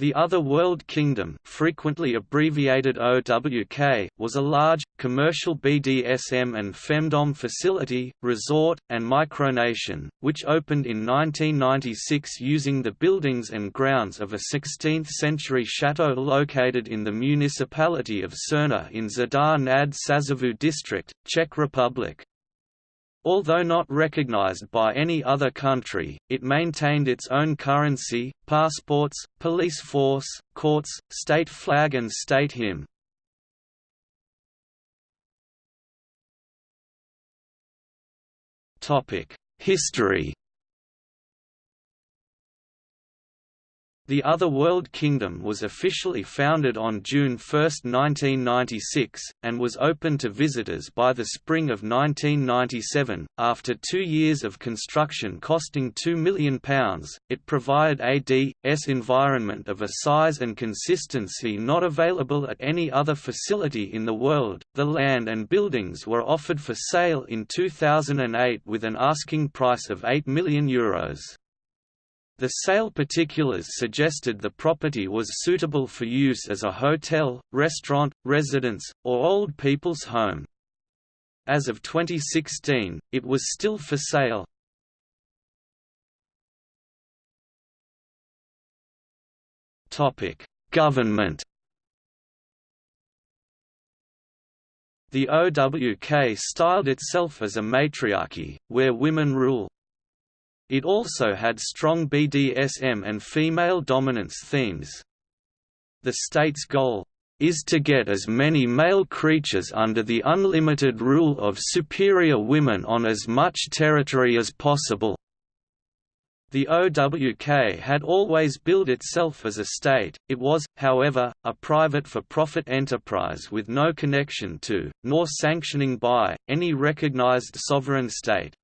The Other World Kingdom frequently abbreviated OWK, was a large, commercial BDSM and femdom facility, resort, and micronation, which opened in 1996 using the buildings and grounds of a 16th-century chateau located in the municipality of Cerna in Žďár nad Sázavou district, Czech Republic. Although not recognized by any other country, it maintained its own currency, passports, police force, courts, state flag and state hymn. History The Other World Kingdom was officially founded on June 1, 1996, and was open to visitors by the spring of 1997. After two years of construction costing £2 million, it provided a D/s environment of a size and consistency not available at any other facility in the world. The land and buildings were offered for sale in 2008 with an asking price of €8 million. Euros. The sale particulars suggested the property was suitable for use as a hotel, restaurant, residence, or old people's home. As of 2016, it was still for sale. Government The OWK styled itself as a matriarchy, where women rule. It also had strong BDSM and female dominance themes. The state's goal is to get as many male creatures under the unlimited rule of superior women on as much territory as possible. The OWK had always billed itself as a state, it was, however, a private for-profit enterprise with no connection to, nor sanctioning by, any recognized sovereign state.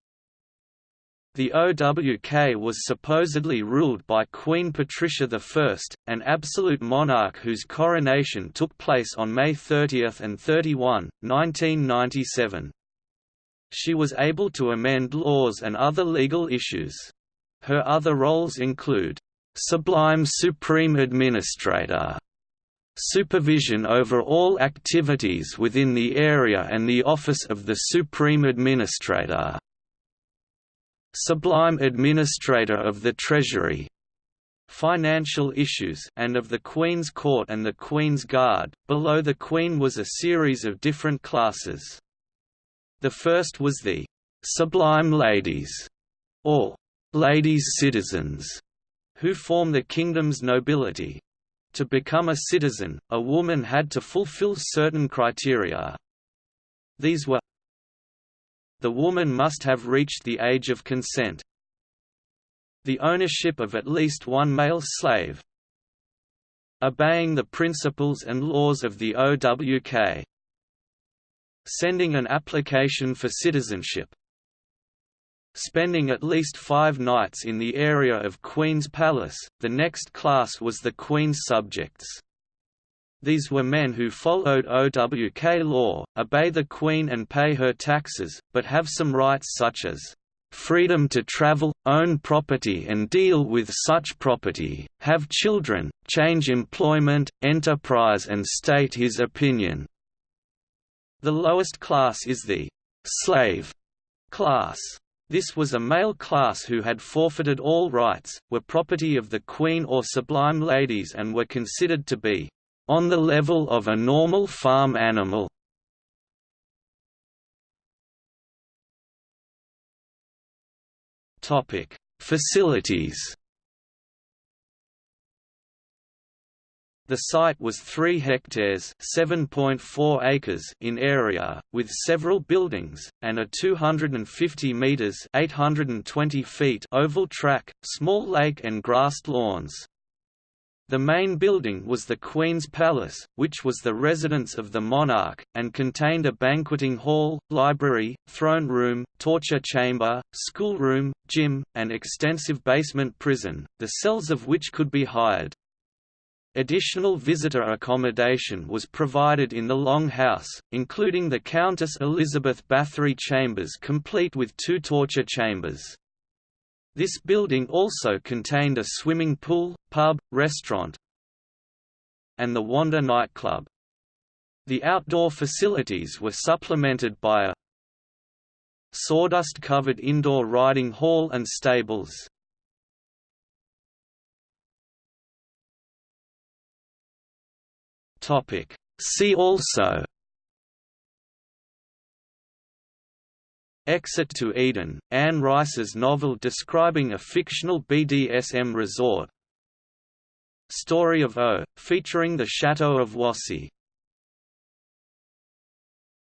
The OWK was supposedly ruled by Queen Patricia I, an absolute monarch whose coronation took place on May 30 and 31, 1997. She was able to amend laws and other legal issues. Her other roles include, "...sublime supreme administrator", supervision over all activities within the area and the office of the Supreme Administrator Sublime Administrator of the Treasury, financial issues and of the Queen's Court and the Queen's Guard. Below the Queen was a series of different classes. The first was the Sublime Ladies, or Ladies Citizens, who form the kingdom's nobility. To become a citizen, a woman had to fulfill certain criteria. These were the woman must have reached the age of consent. The ownership of at least one male slave. Obeying the principles and laws of the OWK. Sending an application for citizenship. Spending at least five nights in the area of Queen's Palace, the next class was the Queen's subjects. These were men who followed OWK law, obey the Queen and pay her taxes, but have some rights such as freedom to travel, own property and deal with such property, have children, change employment, enterprise and state his opinion." The lowest class is the «slave» class. This was a male class who had forfeited all rights, were property of the Queen or Sublime Ladies and were considered to be on the level of a normal farm animal. Topic: Facilities. The site was 3 hectares (7.4 acres) in area, with several buildings and a 250 meters (820 feet) oval track, small lake and grassed lawns. The main building was the Queen's Palace, which was the residence of the monarch, and contained a banqueting hall, library, throne room, torture chamber, schoolroom, gym, and extensive basement prison, the cells of which could be hired. Additional visitor accommodation was provided in the Long House, including the Countess Elizabeth Bathory chambers complete with two torture chambers. This building also contained a swimming pool, pub, restaurant, and the Wanda nightclub. The outdoor facilities were supplemented by a sawdust-covered indoor riding hall and stables. See also Exit to Eden, Anne Rice's novel describing a fictional BDSM resort. Story of O, featuring the Chateau of Roissy